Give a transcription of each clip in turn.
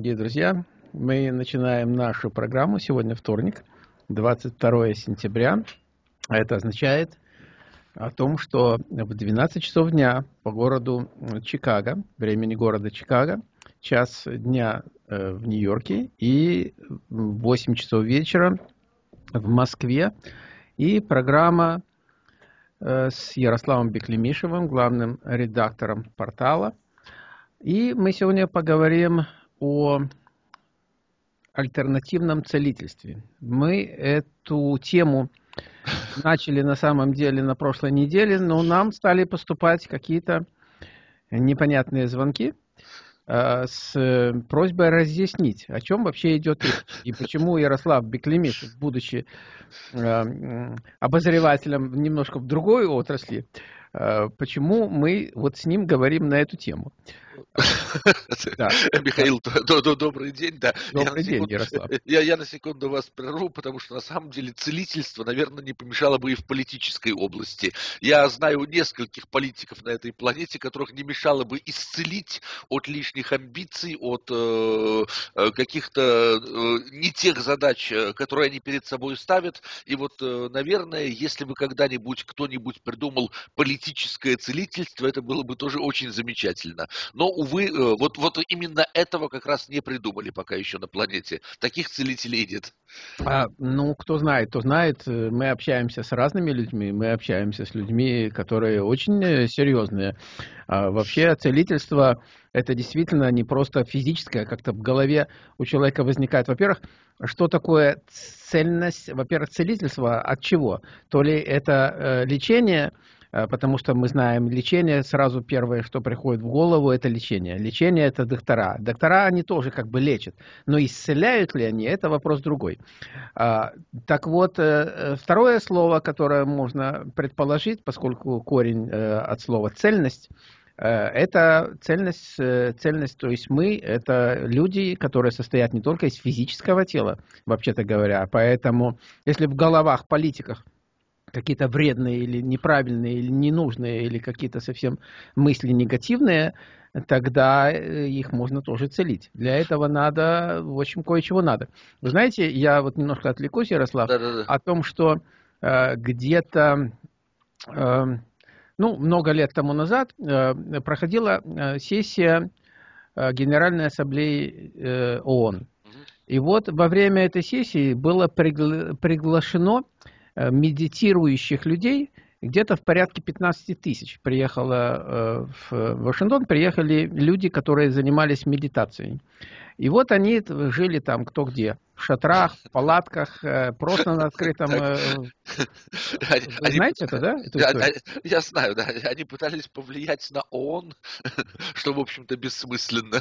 дорогие друзья. Мы начинаем нашу программу. Сегодня вторник, 22 сентября. А это означает о том, что в 12 часов дня по городу Чикаго, времени города Чикаго, час дня э, в Нью-Йорке и 8 часов вечера в Москве. И программа э, с Ярославом Беклемишевым, главным редактором портала. И мы сегодня поговорим о альтернативном целительстве. Мы эту тему начали на самом деле на прошлой неделе, но нам стали поступать какие-то непонятные звонки э, с просьбой разъяснить, о чем вообще идет речь. И почему Ярослав Беклемишев, будучи э, обозревателем немножко в другой отрасли, э, почему мы вот с ним говорим на эту тему. Михаил, добрый день. Да. Добрый день, Ярослав. Я, я на секунду вас прерву, потому что на самом деле целительство, наверное, не помешало бы и в политической области. Я знаю нескольких политиков на этой планете, которых не мешало бы исцелить от лишних амбиций, от э, э каких-то э, не тех задач, э, которые они перед собой ставят. И вот, э, наверное, если бы когда-нибудь кто-нибудь придумал политическое целительство, это было бы тоже очень замечательно. Но увы, э, вот, вот именно этого как раз не придумали пока еще на планете. Таких целителей нет. А, ну, кто знает, кто знает. Э, мы общаемся с разными людьми, мы общаемся с людьми, которые очень э, серьезные. А вообще целительство – это действительно не просто физическое, как-то в голове у человека возникает. Во-первых, что такое цельность? Во-первых, целительство от чего? То ли это лечение – потому что мы знаем лечение, сразу первое, что приходит в голову, это лечение. Лечение – это доктора. Доктора, они тоже как бы лечат, но исцеляют ли они, это вопрос другой. А, так вот, э, э, второе слово, которое можно предположить, поскольку корень от слова «цельность», это цельность, цельность, то есть мы, это люди, которые состоят не только из физического тела, вообще-то говоря, поэтому если в головах политиках какие-то вредные или неправильные, или ненужные, или какие-то совсем мысли негативные, тогда э, их можно тоже целить. Для этого надо, в общем, кое-чего надо. Вы знаете, я вот немножко отвлекусь, Ярослав, да, да, да. о том, что э, где-то, э, ну, много лет тому назад э, проходила э, сессия э, Генеральной Ассамблеи э, ООН. И вот во время этой сессии было пригла приглашено медитирующих людей где-то в порядке 15 тысяч приехало э, в Вашингтон, приехали люди, которые занимались медитацией. И вот они жили там кто где в шатрах, в палатках, э, просто на открытом... Э, Вы знаете это, да? Я знаю, да. Они пытались повлиять на ООН, что, в общем-то, бессмысленно.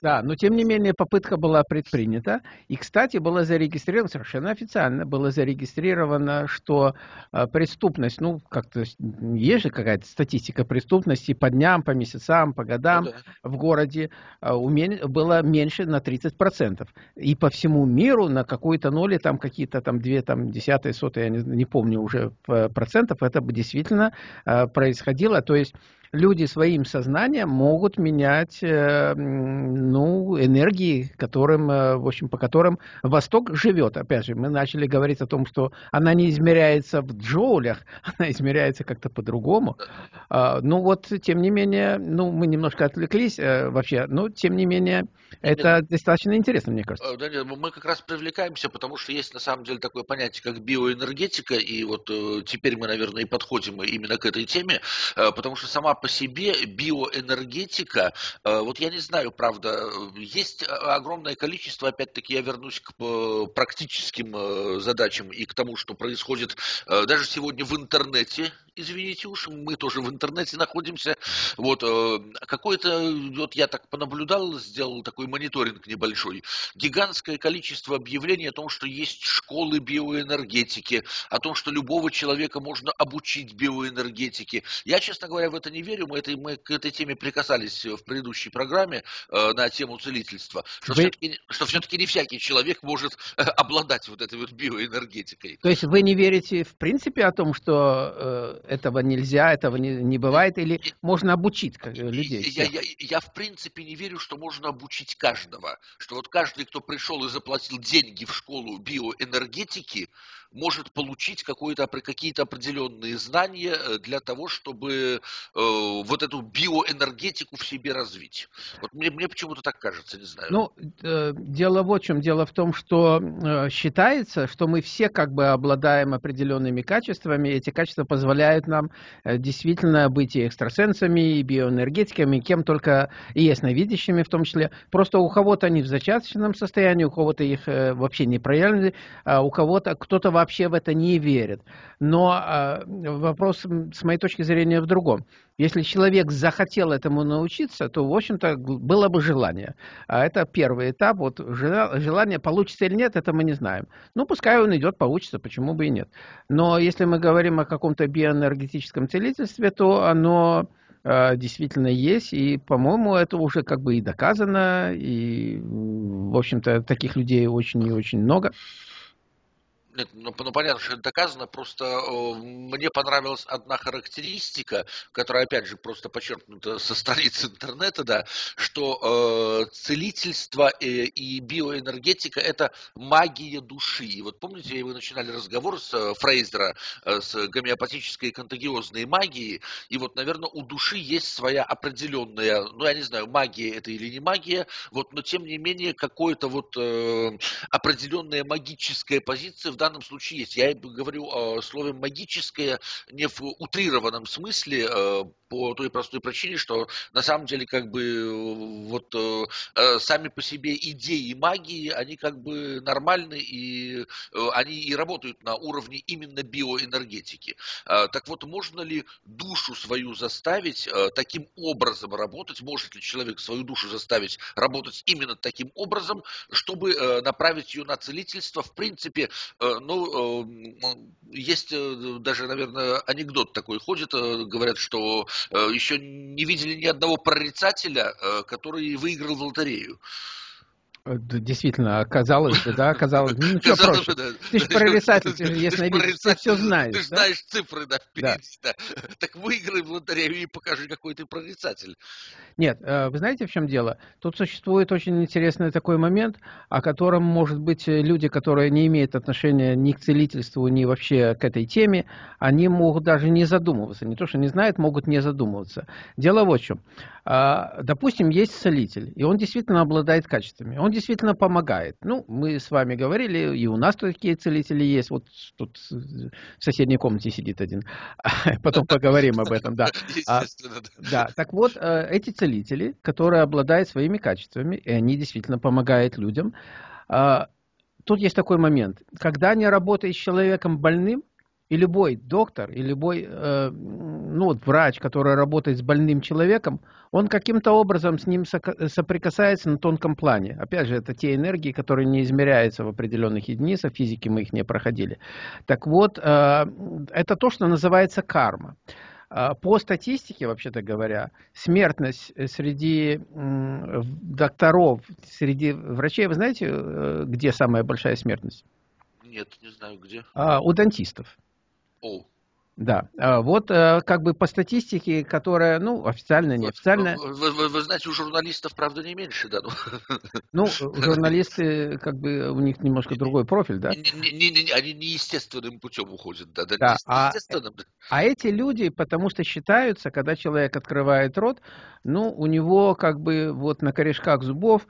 Да, но тем не менее попытка была предпринята. И, кстати, было зарегистрировано, совершенно официально, было зарегистрировано, что э, преступность, ну, как-то есть же какая-то статистика преступности по дням, по месяцам, по годам ну в городе было меньше на 30%. И по всему миру на какой-то ноли, там какие-то там две, там десятые, сотые, я не, не помню уже процентов, это бы действительно э, происходило. То есть люди своим сознанием могут менять э, ну, энергии, которым, э, в общем, по которым Восток живет. Опять же, мы начали говорить о том, что она не измеряется в джоулях, она измеряется как-то по-другому. А, ну вот, тем не менее, ну, мы немножко отвлеклись э, вообще, но тем не менее, это Нет, достаточно интересно, мне кажется. Да нет, мы как раз привлекаемся, потому что есть на самом деле такое понятие, как биоэнергетика, и вот теперь мы, наверное, и подходим именно к этой теме, потому что сама по себе биоэнергетика, э, вот я не знаю, правда, есть огромное количество, опять-таки я вернусь к э, практическим э, задачам и к тому, что происходит даже сегодня в интернете, извините уж, мы тоже в интернете находимся. Вот какое-то, вот я так понаблюдал, сделал такой мониторинг небольшой. Гигантское количество объявлений о том, что есть школы биоэнергетики, о том, что любого человека можно обучить биоэнергетике. Я, честно говоря, в это не верю, мы, этой, мы к этой теме прикасались в предыдущей программе э, на тему целительства, что Вы- все-таки, что все-таки не всякий человек может э, обладать вот этой вот биоэнергетикой. То есть вы не верите в принципе о том, что э, этого нельзя, этого не, не бывает, или можно обучить как, э, людей? Я, я, я в принципе не верю, что можно обучить каждого. Что вот каждый, кто пришел и заплатил деньги в школу биоэнергетики, может получить какие-то определенные знания э, для того, чтобы э, вот эту биоэнергетику в себе развить. Вот мне, мне почему-то так кажется, не знаю. Ну, э, дело в чем. Дело в том, что считается, что мы все как бы обладаем определенными качествами. Эти качества позволяют нам действительно быть и экстрасенсами, и биоэнергетиками, и кем только и ясновидящими в том числе. Просто у кого-то они в зачаточном состоянии, у кого-то их вообще не проявлены, а у кого-то кто-то вообще в это не верит. Но э, вопрос с моей точки зрения в другом. Если человек захотел этому научиться, то, в общем-то, было бы желание. А это первый этап. Вот жела- желание, получится или нет, это мы не знаем. Ну, пускай он идет, получится, почему бы и нет. Но если мы говорим о каком-то биоэнергетическом целительстве, то оно э, действительно есть, и, по-моему, это уже как бы и доказано, и, в общем-то, таких людей очень и очень много. Нет, ну, ну, понятно, что это доказано, просто э, мне понравилась одна характеристика, которая, опять же, просто подчеркнута со страниц интернета, да, что э, целительство э, и биоэнергетика – это магия души. И вот помните, вы начинали разговор с э, Фрейзера, э, с гомеопатической контагиозной магией, и вот, наверное, у души есть своя определенная, ну, я не знаю, магия это или не магия, вот, но тем не менее, какое-то вот э, определенная магическая позиция в данном случае есть. Я говорю о слове магическое не в утрированном смысле, э, по той простой причине, что на самом деле как бы э, вот э, сами по себе идеи магии, они как бы нормальны и они и работают на уровне именно биоэнергетики. Так вот, можно ли душу свою заставить таким образом работать? Может ли человек свою душу заставить работать именно таким образом, чтобы направить ее на целительство? В принципе, ну, э, есть э, даже, наверное, анекдот такой ходит, э, говорят, что э, еще не видели ни одного прорицателя, э, который выиграл в лотерею. Э, Действительно, оказалось да, оказалось. Ну, ничего проще. Ты ж прорицатель, ты же ясновидящий, ты всё знаешь, Ты знаешь цифры, да, впереди, да. Так выиграй в лотерею и покажи, какой ты прорицатель. Нет, э, вы знаете, в чем дело? Тут существует очень интересный такой момент, о котором, может быть, люди, которые не имеют отношения ни к целительству, ни вообще к этой теме, они могут даже не задумываться. Не то, что не знают, могут не задумываться. Дело вот в чем. А, Допустим, есть целитель, и он действительно обладает качествами. Он действительно помогает. Ну, мы с вами говорили, и у нас такие целители есть. Вот тут в соседней комнате сидит один. Потом поговорим об этом, да. А, да. Так вот, э, эти целители, которые обладают своими качествами, и они действительно помогают людям, а, тут есть такой момент. Когда не работаешь с человеком больным, и любой доктор, и любой э, ну, вот врач, который работает с больным человеком, он каким-то образом с ним соприкасается на тонком плане. Опять же, это те энергии, которые не измеряются в определенных единицах, физики мы их не проходили. Так вот, э, это то, что называется карма. А, По статистике, вообще-то говоря, смертность э, среди докторов, среди врачей, вы знаете, э, где самая большая смертность? Нет, не знаю где. А, У дантистов. О. Да, А, вот э, как бы по статистике, которая, ну, официально, неофициально, Вы, вы- вы- знаете, у журналистов, правда, не меньше, да. ну. ну, журналисты, как бы, у них немножко другой профиль, да? Не- не- не- Они неестественным путем уходят, да. да, Да, а-. А эти люди, потому что считаются, когда человек открывает рот, ну, у него как бы вот на корешках зубов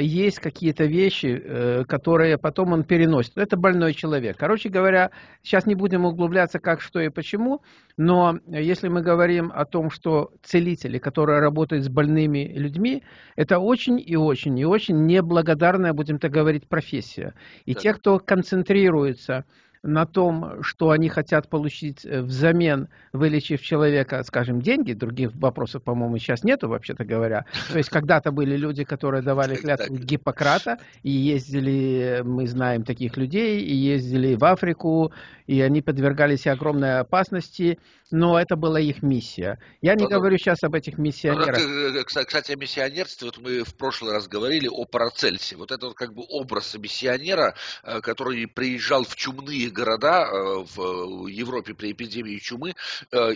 есть какие-то вещи, э, которые потом он переносит. Это больной человек. Короче говоря, сейчас не будем углубляться, как, что и почему, но если мы говорим о том, что целители, которые работают с больными людьми, это очень и очень и очень неблагодарная, будем так говорить, профессия. И Так. те, кто концентрируется на том, что они хотят получить э, взамен, вылечив человека, скажем, деньги. Других вопросов, по-моему, сейчас нету, вообще-то говоря. То есть когда-то были люди, которые давали клятву Гиппократа, и ездили, мы знаем таких людей, и ездили в Африку, и они подвергались огромной опасности, но это была их миссия. Я не говорю сейчас об этих миссионерах. Э, кстати, о миссионерстве, вот мы в прошлый раз говорили о Парацельсе. Вот это вот как бы образ миссионера, э, который приезжал в чумные города э, в Европе при эпидемии чумы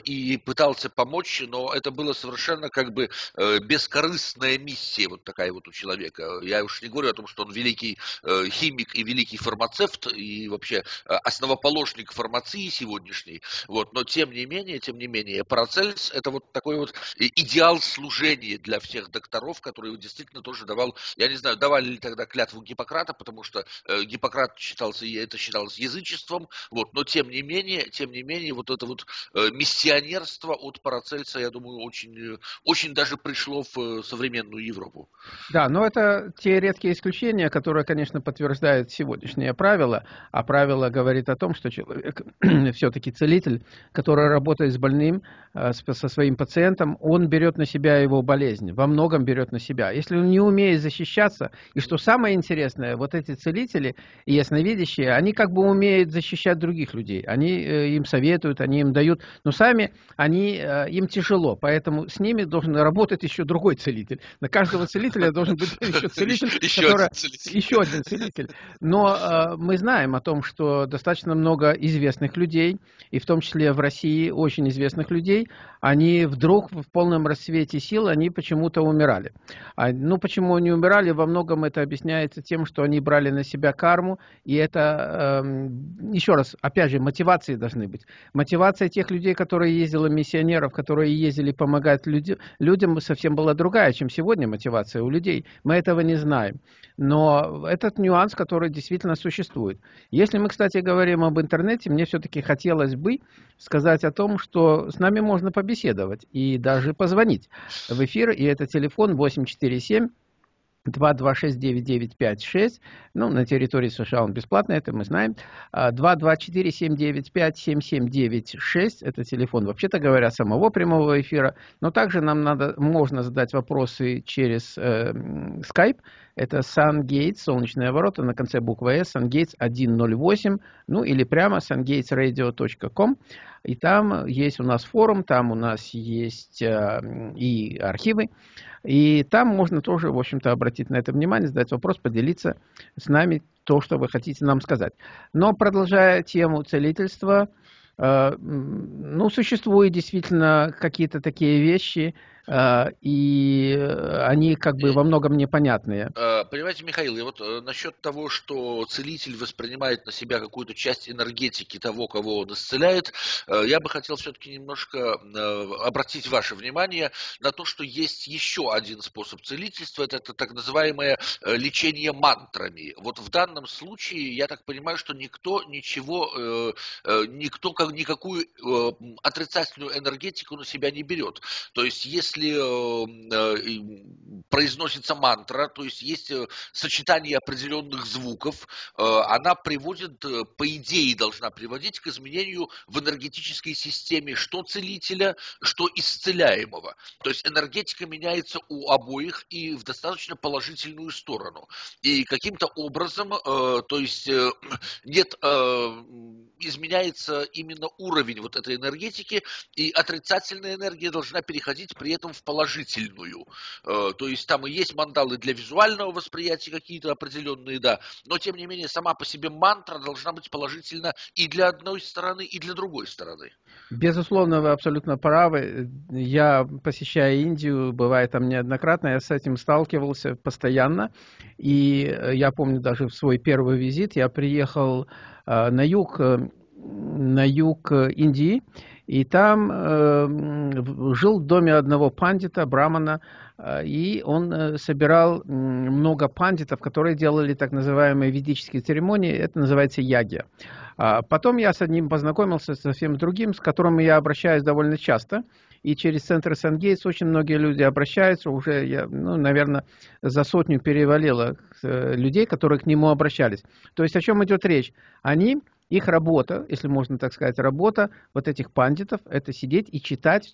и пытался помочь, но это было совершенно как бы бескорыстная миссия вот такая вот у человека. Я уж не говорю о том, что он великий химик и великий фармацевт и вообще основоположник фармации сегодняшней, вот, но тем не менее, тем не менее, Парацельс это вот такой вот идеал служения для всех докторов, который действительно тоже давал, я не знаю, давали ли тогда клятву Гиппократа, потому что э, Гиппократ считался, это считалось язычеством, вот, но тем не менее, тем не менее, вот это вот э, миссионерство от Парацельса, я думаю, очень, очень даже пришло в э, современную Европу. Да, но это те редкие исключения, которые, конечно, подтверждают сегодняшнее правило, а правило говорит о том, что человек все-таки целитель, который работает с больным, э, со своим пациентом, он берет на себя его болезнь, во многом берет на себя. Если он не умеет защищаться, и что самое интересное, вот эти целители и ясновидящие, они как бы умеют защищать других людей. Они э, им советуют, они им дают, но сами они, э, им тяжело, поэтому с ними должен работать еще другой целитель. На каждого целителя должен быть еще целитель, еще, который, один целитель. еще один целитель. Но мы знаем о том, что достаточно много известных людей, и в том числе в России очень известных людей, они вдруг в полном расцвете сил, они почему-то умирали. А, ну, почему они умирали? Во многом это объясняется тем, что они брали на себя карму, и это, э, еще раз, опять же, мотивации должны быть. Мотивация тех людей, которые ездили, миссионеров, которые ездили помогать люди, людям, совсем была другая, чем сегодня мотивация у людей. Мы этого не знаем. Но этот нюанс, который действительно существует. Если мы, кстати, говорим об интернете, мне все-таки хотелось бы сказать о том, что с нами можно побеседовать и даже позвонить в эфир, и это телефон 847 226-9956, ну, на территории США он бесплатный, это мы знаем, 224-795-7796, а, это телефон, вообще-то говоря, самого прямого эфира, но также нам надо, можно задать вопросы через э, Skype, это SunGates, солнечные ворота, на конце буквы S, SunGates 108, ну, или прямо sungatesradio.com, и там есть у нас форум, там у нас есть э, и архивы, и там можно тоже, в общем-то, обратить на это внимание, задать вопрос, поделиться с нами то, что вы хотите нам сказать. Но продолжая тему целительства, э, ну, существуют действительно какие-то такие вещи, и э, они как бы во многом непонятные. А, понимаете, Михаил, я вот э, насчет того, что целитель воспринимает на себя какую-то часть энергетики того, кого он исцеляет, э, я бы хотел все-таки немножко обратить ваше внимание на то, что есть еще один способ целительства, это, это так называемое лечение мантрами. Вот в данном случае, я так понимаю, что никто ничего, никто как, никакую отрицательную энергетику на себя не берет. То есть, если если э, произносится мантра, то есть есть э, сочетание определенных звуков, э, она приводит, по идее, должна приводить к изменению в энергетической системе что целителя, что исцеляемого. То есть энергетика меняется у обоих и в достаточно положительную сторону. И каким-то образом, то есть нет, изменяется именно уровень вот этой энергетики, и отрицательная энергия должна переходить при этом в положительную. Э, то есть там и есть мандалы для визуального восприятия какие-то определенные, да, но тем не менее сама по себе мантра должна быть положительна и для одной стороны, и для другой стороны. Безусловно, вы абсолютно правы. Я, посещая Индию, бывает там неоднократно, я с этим сталкивался постоянно. И я помню даже в свой первый визит, я приехал э, на юг, э, на юг Индии, и там э, жил в доме одного пандита, брамана, э, и он э, собирал э, много пандитов, которые делали так называемые ведические церемонии, это называется яги. А потом я с одним познакомился, совсем другим, с которым я обращаюсь довольно часто, и через центр Сангейтс очень многие люди обращаются, уже, я, ну, наверное, за сотню перевалило э, людей, которые к нему обращались. То есть о чем идет речь? Они Их работа, если можно так сказать, работа вот этих пандитов, это сидеть и читать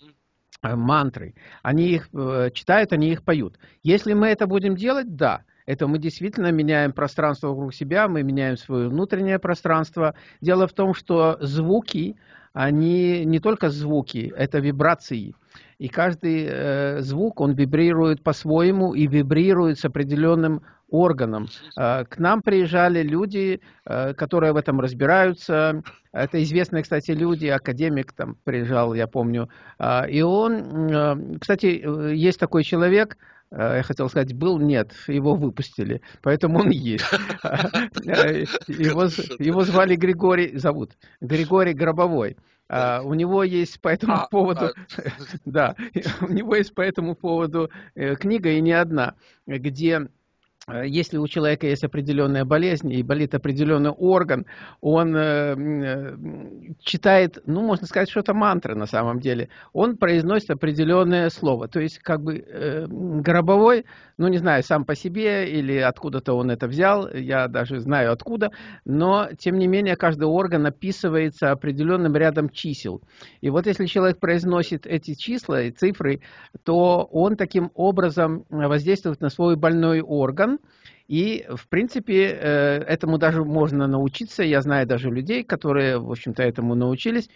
э, мантры. Они их э, читают, они их поют. Если мы это будем делать, да, это мы действительно меняем пространство вокруг себя, мы меняем свое внутреннее пространство. Дело в том, что звуки, они не только звуки, это вибрации. И каждый э, звук, он вибрирует по-своему и вибрирует с определенным органом. Э, к нам приезжали люди, э, которые в этом разбираются. Это известные, кстати, люди, академик там приезжал, я помню. Э, и он, кстати, есть такой человек, я хотел сказать, был, нет, его выпустили, поэтому он есть. Его, его звали Григорий, зовут, Григорий Гробовой. А, у него есть по этому а, поводу, а... да, у него есть по этому поводу э, книга и не одна, где Э, если у человека есть определенная болезнь и болит определенный орган, он э, э, читает, ну, можно сказать, что это мантра на самом деле. Он произносит определенное слово. То есть, как бы, э, гробовой, ну, не знаю, сам по себе или откуда-то он это взял, я даже знаю откуда, но, тем не менее, каждый орган описывается определенным рядом чисел. И вот если человек произносит эти числа и цифры, то он таким образом воздействует на свой больной орган, и, в принципе, э, этому даже можно научиться. Я знаю даже людей, которые, в общем-то, этому научились.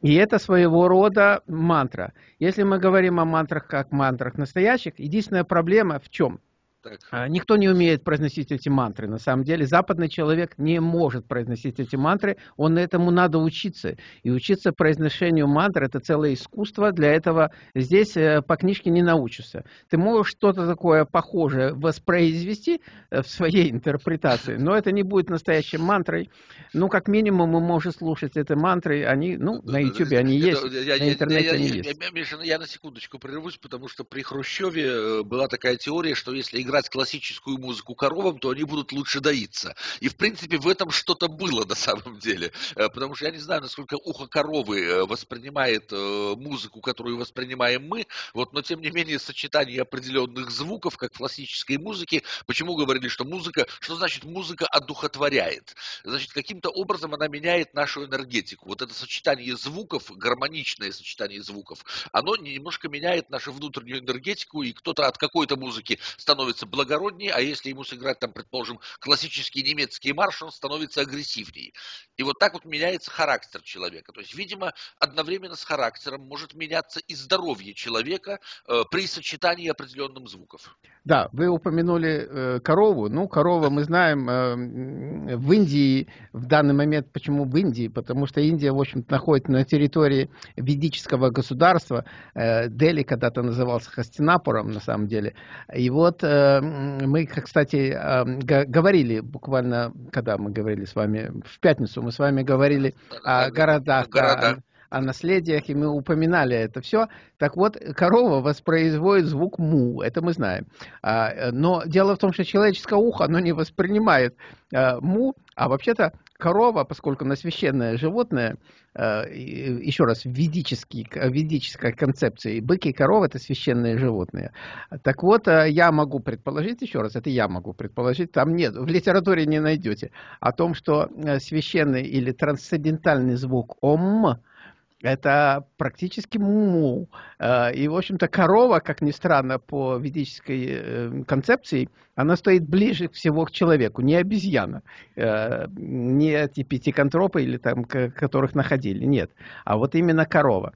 И это своего рода мантра. Если мы говорим о мантрах как мантрах настоящих, единственная проблема в чем? Так. А, никто не умеет произносить эти мантры. На самом деле западный человек не может произносить эти мантры. Он этому надо учиться. И учиться произношению мантр – это целое искусство. Для этого здесь э, по книжке не научишься. Ты можешь что-то такое похожее воспроизвести э, в своей интерпретации, но это не будет настоящей мантрой. Ну, как минимум, мы можем слушать эти мантры. Они, ну, на YouTube они есть, я, на интернете я, я, они я, есть. Я, Миша, я на секундочку прервусь, потому что при Хрущеве э, была такая теория, что если играть классическую музыку коровам, то они будут лучше доиться. И, в принципе, в этом что-то было на самом деле. Э, потому что я не знаю, насколько ухо коровы э, воспринимает э, музыку, которую воспринимаем мы, вот, но, тем не менее, сочетание определенных звуков, как в классической музыке, почему говорили, что музыка, что значит музыка одухотворяет? Значит, каким-то образом она меняет нашу энергетику. Вот это сочетание звуков, гармоничное сочетание звуков, оно немножко меняет нашу внутреннюю энергетику, и кто-то от какой-то музыки становится становится благороднее, а если ему сыграть, там, предположим, классический немецкий марш, он становится агрессивнее. И вот так вот меняется характер человека. То есть, видимо, одновременно с характером может меняться и здоровье человека э, при сочетании определенных звуков. Да, вы упомянули э, корову. Ну, корова, мы знаем, э, в Индии в данный момент, почему в Индии? Потому что Индия, в общем-то, находится на территории ведического государства. Э, Дели когда-то назывался Хастинапуром, на самом деле. И вот э, мы, кстати, говорили буквально, когда мы говорили с вами, в пятницу мы с вами говорили о городах, Города. о, о наследиях, и мы упоминали это все. Так вот, корова воспроизводит звук му, это мы знаем. А, но дело в том, что человеческое ухо, оно не воспринимает а, му, а вообще-то корова, поскольку она священное животное, э, еще раз, в ведической, ведической концепции, быки и коровы – это священные животные. Так вот, э, я могу предположить, еще раз, это я могу предположить, там нет, в литературе не найдете, о том, что э, священный или трансцендентальный звук «ом» Это практически му. Э, и, в общем-то, корова, как ни странно, по ведической э, концепции, она стоит ближе всего к человеку, не обезьяна, э, не эти пятиконтропы, или там, которых находили, нет, а вот именно корова.